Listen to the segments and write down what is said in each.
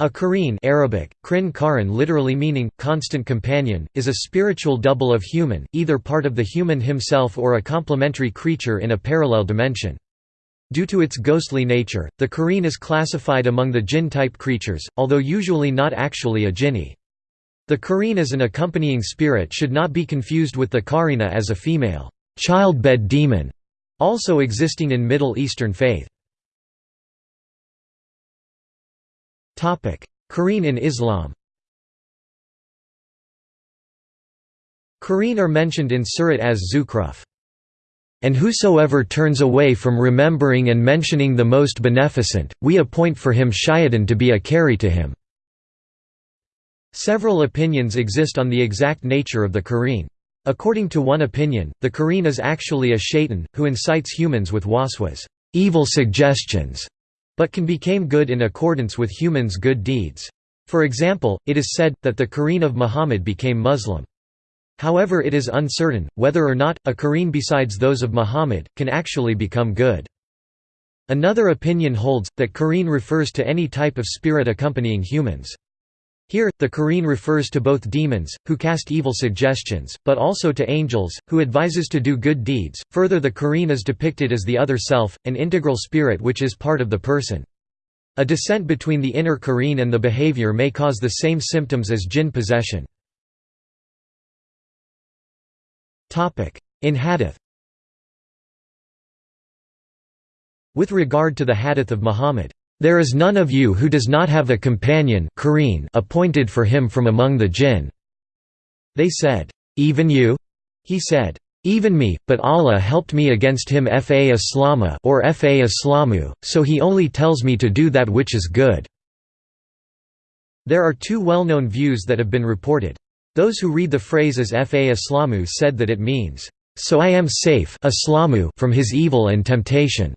A qareen Arabic, krin karan literally meaning, constant companion, is a spiritual double of human, either part of the human himself or a complementary creature in a parallel dimension. Due to its ghostly nature, the qareen is classified among the jinn-type creatures, although usually not actually a jinni. The qareen as an accompanying spirit should not be confused with the Karina as a female childbed demon, also existing in Middle Eastern faith. Qareen in Islam Qareen are mentioned in Surat as Zukhruf. And whosoever turns away from remembering and mentioning the Most Beneficent, we appoint for him shayatan to be a carry to him." Several opinions exist on the exact nature of the Qareen. According to one opinion, the Qareen is actually a shaitan, who incites humans with waswas evil suggestions", but can become good in accordance with humans' good deeds. For example, it is said, that the Qareen of Muhammad became Muslim. However it is uncertain, whether or not, a Qareen besides those of Muhammad, can actually become good. Another opinion holds, that Qareen refers to any type of spirit accompanying humans. Here, the Qareen refers to both demons, who cast evil suggestions, but also to angels, who advises to do good deeds. Further, the Qareen is depicted as the other self, an integral spirit which is part of the person. A descent between the inner Qareen and the behavior may cause the same symptoms as jinn possession. In hadith With regard to the hadith of Muhammad, there is none of you who does not have a companion appointed for him from among the jinn." They said, "'Even you?' He said, "'Even me, but Allah helped me against him fa islama or fa islamu, so he only tells me to do that which is good." There are two well-known views that have been reported. Those who read the phrase as fa islamu said that it means, "'So I am safe from his evil and temptation'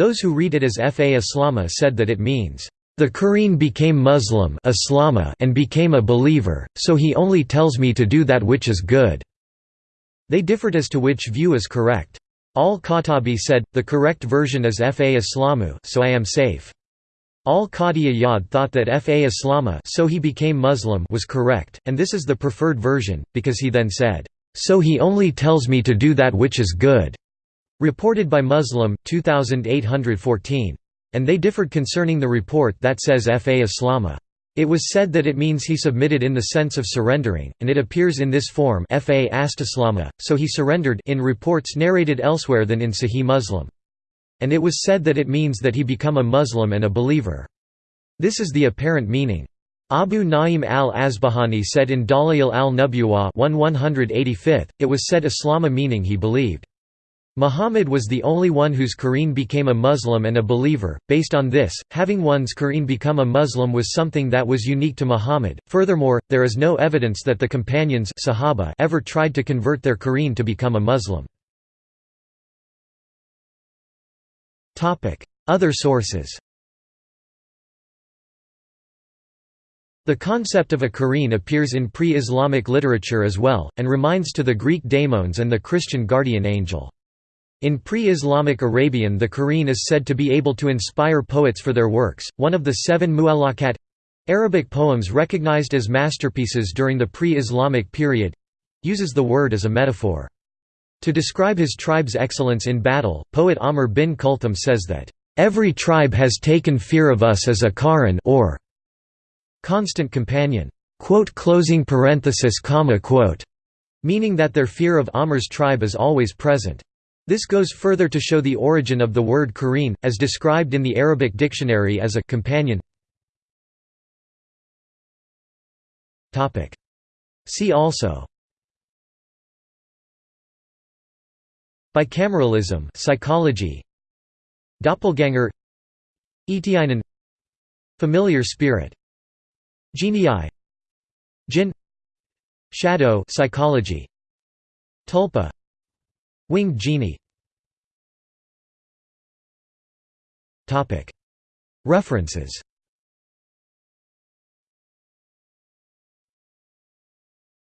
Those who read it as Fa Islama said that it means, "...the Qareen became Muslim and became a believer, so he only tells me to do that which is good." They differed as to which view is correct. Al-Khattabi said, the correct version is Fa Islamu so I am safe. Al-Qadi Iyad thought that Fa Islama so he became Muslim was correct, and this is the preferred version, because he then said, "...so he only tells me to do that which is good." Reported by Muslim, 2814. And they differed concerning the report that says Fa Islama. It was said that it means he submitted in the sense of surrendering, and it appears in this form Fa Astislama, so he surrendered in reports narrated elsewhere than in Sahih Muslim. And it was said that it means that he become a Muslim and a believer. This is the apparent meaning. Abu Na'im al-Asbahani said in Dalail al-Nubuwah it was said Islama meaning he believed. Muhammad was the only one whose Qareen became a Muslim and a believer. Based on this, having one's Qareen become a Muslim was something that was unique to Muhammad. Furthermore, there is no evidence that the companions Sahaba ever tried to convert their Qareen to become a Muslim. Topic: Other sources. The concept of a Qareen appears in pre-Islamic literature as well, and reminds to the Greek daimons and the Christian guardian angel. In pre-Islamic Arabian the Qareen is said to be able to inspire poets for their works. One of the seven mu'allaqat Arabic poems recognized as masterpieces during the pre-Islamic period uses the word as a metaphor. To describe his tribe's excellence in battle, poet Amr bin Kulthum says that, "...every tribe has taken fear of us as a karan or constant companion." meaning that their fear of Amr's tribe is always present. This goes further to show the origin of the word qareen, as described in the Arabic dictionary as a companion. See also. Bicameralism psychology. Doppelganger. Etiäinen Familiar spirit. Genii. Jinn Shadow psychology. Tulpa Winged genie. References